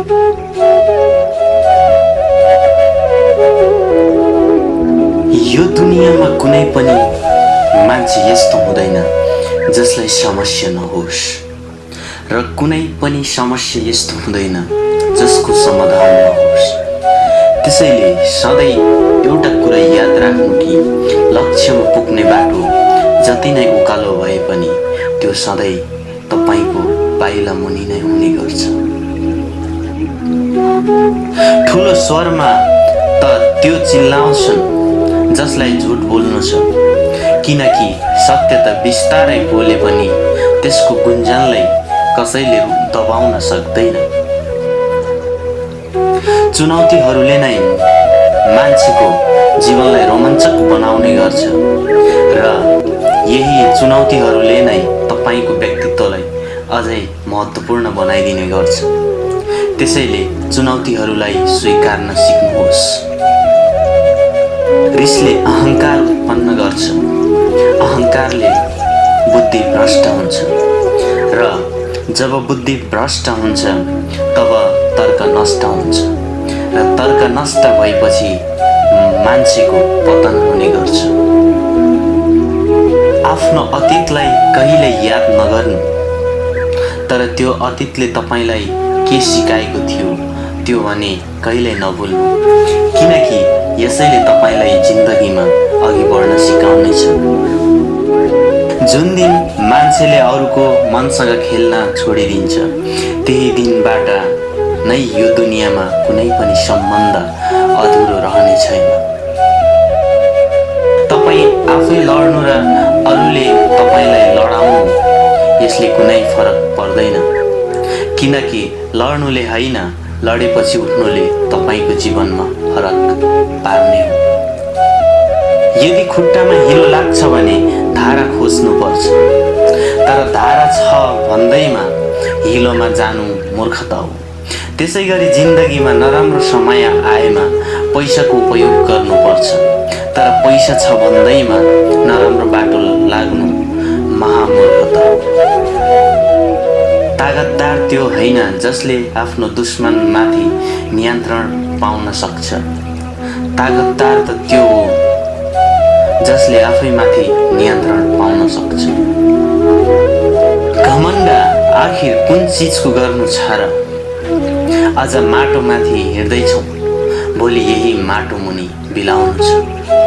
यो दुनियाँमा कुनै पनि मान्छे यस्तो हुँदैन जसलाई समस्या नहोस्। र कुनै पनि समस्या यस्तो हुँदैन जसको समाधान नहोस्। त्यसैले सधैँ एउटा कुरा याद राख्नु कि लक्ष्यमा पुग्ने बाटो जति नै उकालो भए पनि त्यो सधैँ तपाईँको पाइला मुनि नै हुने गर्छ। ठुलो स्वरमा त त्यो चिल्लाउँछन् जसलाई झुट बोल्नु छ। किनकि सत्य त बिस्तारै बोले पनि त्यसको गुन्जनलाई कसैले दबाउन सक्दैन। चुनौतीहरूले नै मान्छेको जीवनलाई रोमाञ्चक बनाउने गर्छ र यही चुनौतीहरूले नै तपाईँको व्यक्तित्वलाई अझै महत्त्वपूर्ण बनाइदिने गर्छ। त्यसैले चुनौतीहरूलाई स्वीकार्न सिक्नुहोस्। रिसले अहङ्कार उत्पन्न गर्छ। अहङ्कारले बुद्धि भ्रष्ट हुन्छ। र जब बुद्धि भ्रष्ट हुन्छ तब तर्क नष्ट हुन्छ। र तर्क नष्ट भएपछि मान्छेको पतन हुने गर्छ। आफ्नो अतीतलाई कहिल्यै याद नगर्नु। तर त्यो अतीतले तपाईँलाई के सिकाएको थियो त्यो भने कहिल्यै नभुल्नु। किनकि यसैले तपाईँलाई जिन्दगीमा अघि बढ्न सिकाउनेछ। जुन दिन मान्छेले अरूको मनसँग खेल्न छोडिदिन्छ त्यही दिनबाट नै यो दुनियाँमा कुनै पनि सम्बन्ध अधुरो रहने छैन। तपाईँ आफै लड्नु र अरूले तपाईँलाई लडाउनु यसले कुनै फरक पर्दैन। किनकि लड्नुले होइन लडेपछि उठ्नुले तपाईँको जीवनमा फरक पार्ने हो। यदि खुट्टामा हिलो लाग्छ भने धारा खोज्नुपर्छ तर धारा छ भन्दैमा हिलोमा जानु मूर्खता हो। त्यसै गरी जिन्दगीमा नराम्रो समय आएमा पैसाको उपयोग गर्नुपर्छ तर पैसा छ भन्दैमा नराम्रो बाटो लाग्नु महामूर्खता हो। तागतदार त्यो होइन जसले आफ्नो दुश्मनमाथि नियन्त्रण पाउन सक्छ। तागतदार त त्यो हो जसले आफैमाथि नियन्त्रण पाउन सक्छ। घमण्ड आखिर कुन चिजको गर्नु छ र? अझ माटोमाथि हिँड्दैछौँ भोलि यही माटो मुनि बिलाउनु छ।